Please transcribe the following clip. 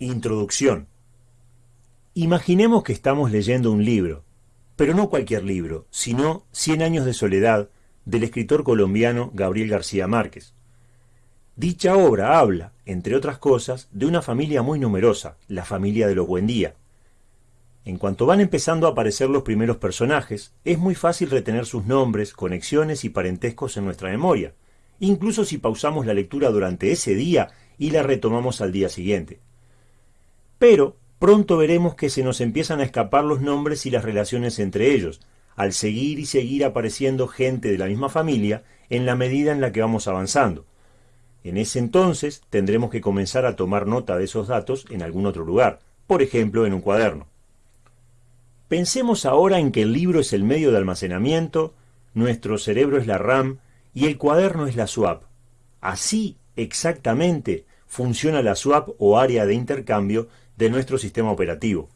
Introducción. Imaginemos que estamos leyendo un libro, pero no cualquier libro, sino Cien años de soledad del escritor colombiano Gabriel García Márquez. Dicha obra habla, entre otras cosas, de una familia muy numerosa, la familia de los Buendía. En cuanto van empezando a aparecer los primeros personajes, es muy fácil retener sus nombres, conexiones y parentescos en nuestra memoria, incluso si pausamos la lectura durante ese día y la retomamos al día siguiente. Pero pronto veremos que se nos empiezan a escapar los nombres y las relaciones entre ellos, al seguir y seguir apareciendo gente de la misma familia en la medida en la que vamos avanzando. En ese entonces tendremos que comenzar a tomar nota de esos datos en algún otro lugar, por ejemplo en un cuaderno. Pensemos ahora en que el libro es el medio de almacenamiento, nuestro cerebro es la RAM y el cuaderno es la swap. Así, exactamente, funciona la swap o área de intercambio de nuestro sistema operativo.